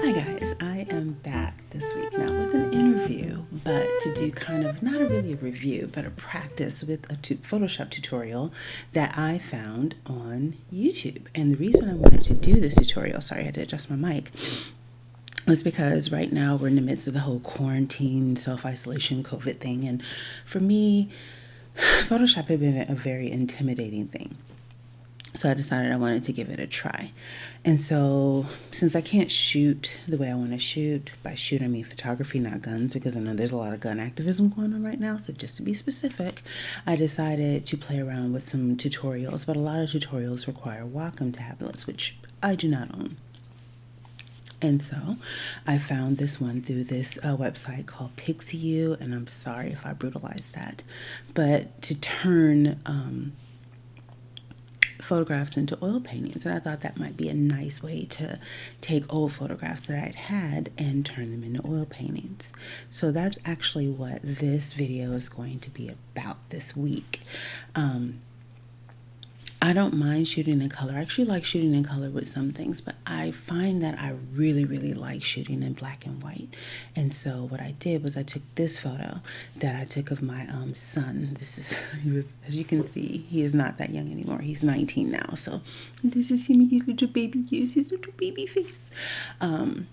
Hi guys, I am back this week now with an interview, but to do kind of not a really a review, but a practice with a Photoshop tutorial that I found on YouTube. And the reason I wanted to do this tutorial, sorry I had to adjust my mic, was because right now we're in the midst of the whole quarantine, self-isolation, COVID thing. And for me, Photoshop had been a very intimidating thing. So I decided I wanted to give it a try. And so, since I can't shoot the way I want to shoot, by shoot I mean photography, not guns, because I know there's a lot of gun activism going on right now. So, just to be specific, I decided to play around with some tutorials. But a lot of tutorials require Wacom tablets, which I do not own. And so I found this one through this uh, website called PixiU, and I'm sorry if I brutalized that. But to turn um, photographs into oil paintings and I thought that might be a nice way to take old photographs that I'd had and turn them into oil paintings. So that's actually what this video is going to be about this week. Um, I don't mind shooting in color. I actually like shooting in color with some things, but I find that I really, really like shooting in black and white. And so what I did was I took this photo that I took of my um, son. This is, he was, as you can see, he is not that young anymore. He's 19 now. So this is him, his little baby use his little baby face. Um,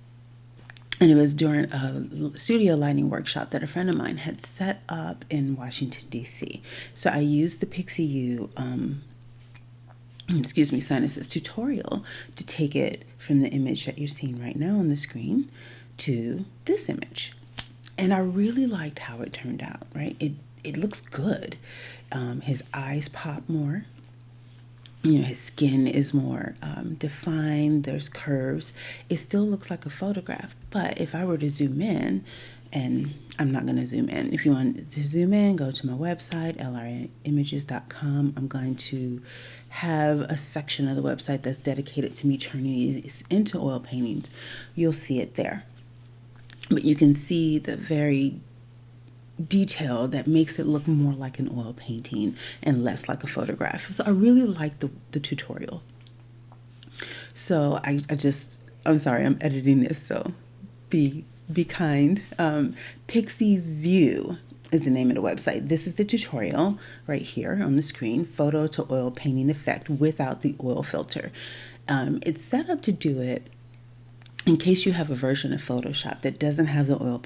and it was during a studio lighting workshop that a friend of mine had set up in Washington, D.C. So I used the PixiU um, excuse me, Sinus's tutorial to take it from the image that you're seeing right now on the screen to this image. And I really liked how it turned out, right? It, it looks good. Um, his eyes pop more. You know, his skin is more um, defined. There's curves. It still looks like a photograph. But if I were to zoom in, and I'm not going to zoom in. If you want to zoom in, go to my website, lrimages.com. I'm going to have a section of the website that's dedicated to me turning these into oil paintings. You'll see it there. But you can see the very detail that makes it look more like an oil painting and less like a photograph. So I really like the, the tutorial. So I, I just, I'm sorry, I'm editing this, so be be kind. Um, Pixie View is the name of the website. This is the tutorial right here on the screen, photo to oil painting effect without the oil filter. Um, it's set up to do it in case you have a version of Photoshop that doesn't have the oil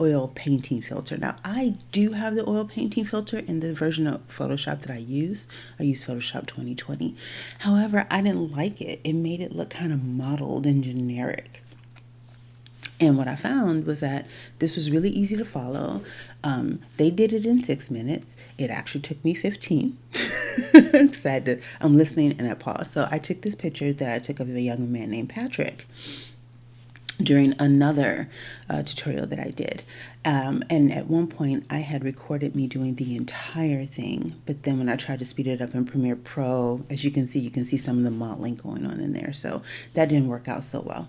oil painting filter. Now I do have the oil painting filter in the version of Photoshop that I use. I use Photoshop 2020. However, I didn't like it. It made it look kind of modeled and generic. And what I found was that this was really easy to follow. Um, they did it in six minutes. It actually took me 15. to, I'm listening and I paused. So I took this picture that I took of a young man named Patrick during another uh, tutorial that I did. Um, and at one point, I had recorded me doing the entire thing, but then when I tried to speed it up in Premiere Pro, as you can see, you can see some of the modeling going on in there. So that didn't work out so well.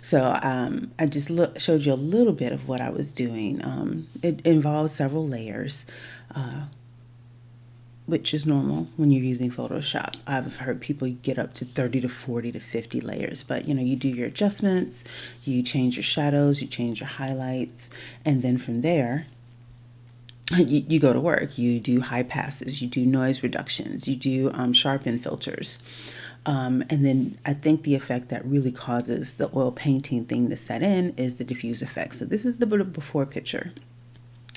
So um, I just look, showed you a little bit of what I was doing. Um, it involves several layers, uh, which is normal when you're using Photoshop. I've heard people get up to 30 to 40 to 50 layers, but you know, you do your adjustments, you change your shadows, you change your highlights, and then from there, you, you go to work. You do high passes, you do noise reductions, you do um, sharpen filters. Um, and then I think the effect that really causes the oil painting thing to set in is the diffuse effect. So this is the before picture,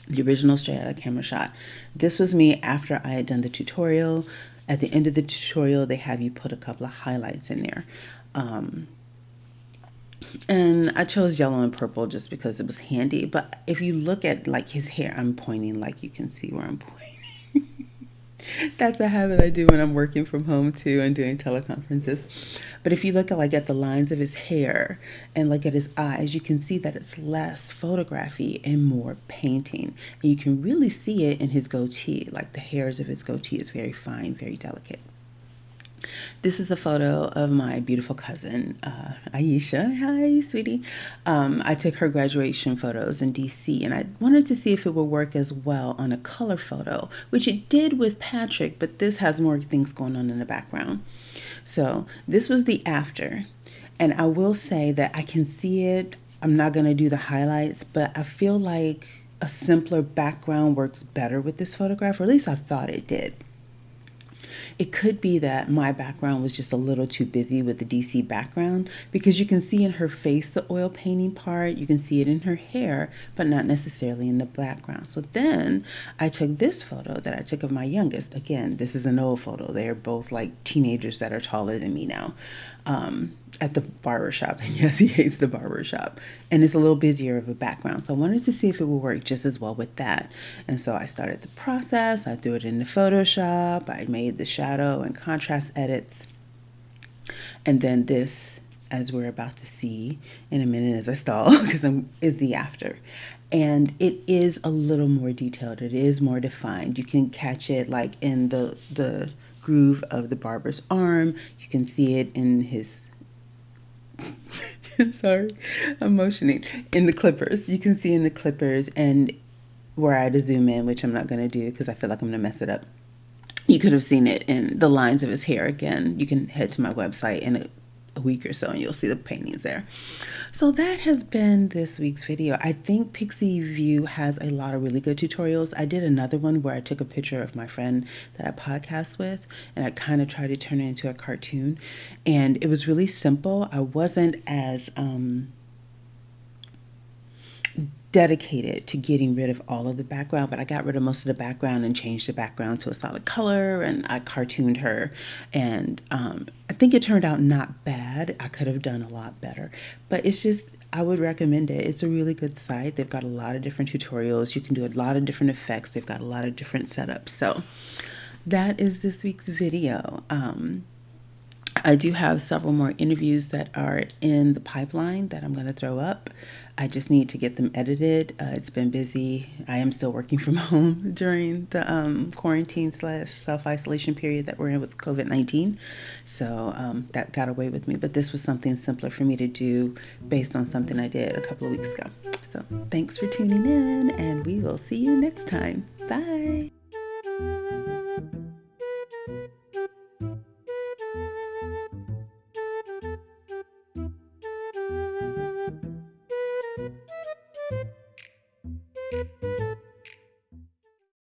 the original straight out of camera shot. This was me after I had done the tutorial. At the end of the tutorial, they have you put a couple of highlights in there. Um, and I chose yellow and purple just because it was handy. But if you look at like his hair, I'm pointing like you can see where I'm pointing. That's a habit I do when I'm working from home too and doing teleconferences. But if you look at like at the lines of his hair and like at his eyes, you can see that it's less photography and more painting. And you can really see it in his goatee. Like the hairs of his goatee is very fine, very delicate. This is a photo of my beautiful cousin, uh, Aisha. Hi, sweetie. Um, I took her graduation photos in DC and I wanted to see if it would work as well on a color photo, which it did with Patrick, but this has more things going on in the background. So this was the after. And I will say that I can see it. I'm not going to do the highlights, but I feel like a simpler background works better with this photograph, or at least I thought it did. It could be that my background was just a little too busy with the DC background because you can see in her face the oil painting part, you can see it in her hair, but not necessarily in the background. So then I took this photo that I took of my youngest. Again, this is an old photo. They're both like teenagers that are taller than me now. Um, at the barber shop. And yes, he hates the barber shop. And it's a little busier of a background. So I wanted to see if it would work just as well with that. And so I started the process. I threw it into Photoshop. I made the shadow and contrast edits. And then this, as we're about to see in a minute as I stall, because I'm is the after. And it is a little more detailed. It is more defined. You can catch it like in the the groove of the barber's arm. You can see it in his sorry, I'm motioning in the clippers. You can see in the clippers and where I had to zoom in, which I'm not going to do because I feel like I'm going to mess it up. You could have seen it in the lines of his hair again. You can head to my website and a week or so and you'll see the paintings there. So that has been this week's video. I think Pixie View has a lot of really good tutorials. I did another one where I took a picture of my friend that I podcast with and I kind of tried to turn it into a cartoon. And it was really simple. I wasn't as um, dedicated to getting rid of all of the background, but I got rid of most of the background and changed the background to a solid color and I cartooned her. And um, I think it turned out not bad. I could have done a lot better, but it's just, I would recommend it. It's a really good site. They've got a lot of different tutorials. You can do a lot of different effects. They've got a lot of different setups. So that is this week's video. Um, I do have several more interviews that are in the pipeline that I'm going to throw up. I just need to get them edited. Uh, it's been busy. I am still working from home during the um, quarantine slash self isolation period that we're in with COVID 19. So um, that got away with me. But this was something simpler for me to do based on something I did a couple of weeks ago. So thanks for tuning in, and we will see you next time. Bye.